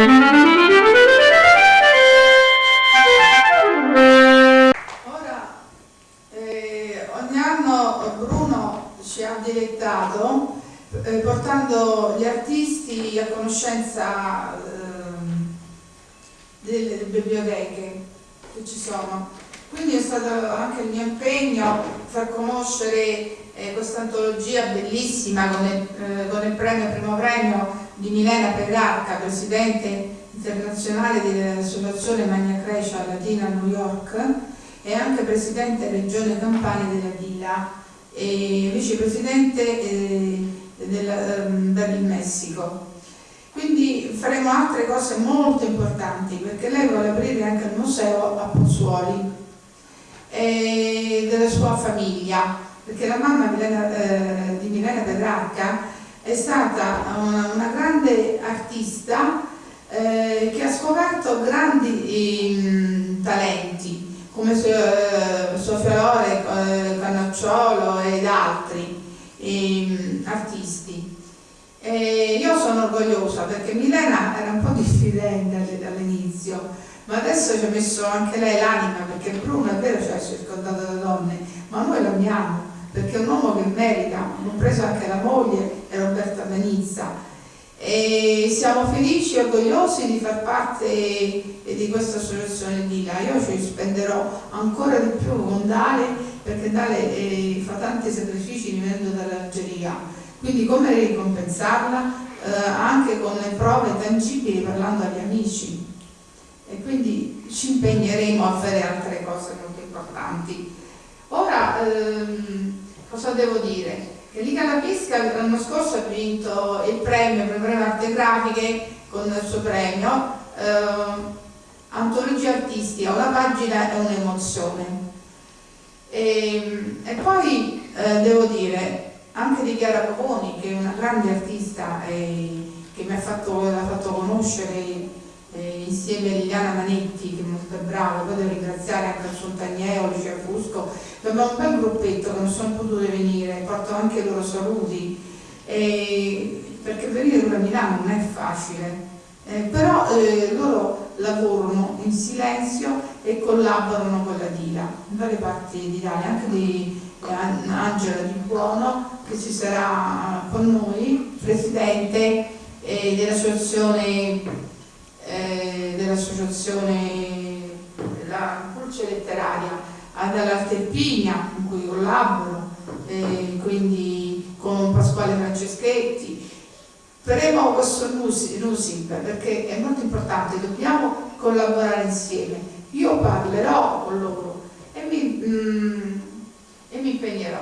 Ora, eh, ogni anno Bruno ci ha dilettato eh, portando gli artisti a conoscenza ehm, delle, delle biblioteche che ci sono. Quindi è stato anche il mio impegno far conoscere eh, questa antologia bellissima con il, eh, con il premio, primo premio di Milena Petrarca, presidente internazionale dell'Associazione Magna Grecia Latina a New York e anche presidente Regione Campania della Dila e vicepresidente eh, del, del Messico. Quindi faremo altre cose molto importanti perché lei vuole aprire anche il museo a Pozzuoli e della sua famiglia perché la mamma Milena, eh, di Milena Petrarca è stata una, una grande artista eh, che ha scoperto grandi eh, talenti come eh, Sofia Lore, eh, Cannacciolo ed altri ehm, artisti. E io sono orgogliosa perché Milena era un po' diffidente all'inizio, ma adesso ci ha messo anche lei l'anima perché Bruno è vero cioè, è circondato da donne, ma noi l'amiamo perché è un uomo che merita, compreso anche la moglie e Roberta Benizza. E siamo felici e orgogliosi di far parte di questa associazione Dila. Io ci spenderò ancora di più con Dale perché Dale eh, fa tanti sacrifici venendo dall'Algeria. Quindi come ricompensarla? Eh, anche con le prove tangibili parlando agli amici. E quindi ci impegneremo a fare altre cose molto importanti. Ora, ehm, cosa devo dire? Che Liga La Pisca l'anno scorso ha vinto il premio per le arte grafiche con il suo premio eh, Antologia Artistica, una pagina e un'emozione. E, e, poi eh, devo dire anche di Chiara Poponi che è una grande artista e che mi ha fatto, fatto conoscere insieme a Liliana Manetti che è molto brava, poi devo ringraziare anche il Fontagneo, Lucia Fusco, abbiamo un bel gruppetto che non sono potute venire, porto anche i loro saluti, eh, perché venire da Milano non è facile, eh, però eh, loro lavorano in silenzio e collaborano con la DILA, in varie parti d'Italia, anche di Angela Di Buono che ci sarà con noi, presidente eh, dell'associazione eh, dell'associazione La Pulce Letteraria dall'Arte Pigna con cui collaboro, eh, quindi con Pasquale Franceschetti. Faremo questo NUSIP perché è molto importante, dobbiamo collaborare insieme. Io parlerò con loro e mi, mm, e mi impegnerò.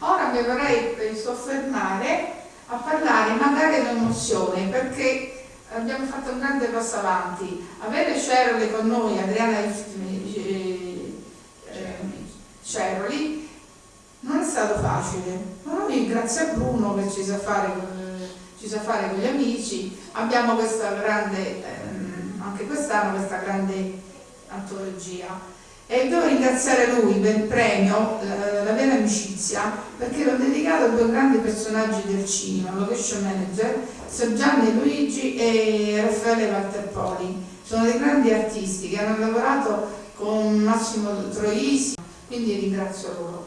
Ora mi vorrei soffermare a parlare magari dell'emozione perché abbiamo fatto un grande passo avanti. Avere Ceroli con noi, Adriana eh, eh, Ceroli, non è stato facile, ma noi grazie a Bruno che ci sa fare, ci sa fare con gli amici, abbiamo questa grande, ehm, anche quest'anno questa grande antologia e devo ringraziare lui per il premio, la, la vera amicizia, perché l'ho dedicato a due grandi personaggi del cinema, location manager, Sir Gianni Luigi e Raffaele Valterpoli. Sono dei grandi artisti che hanno lavorato con Massimo Troisi, quindi ringrazio loro.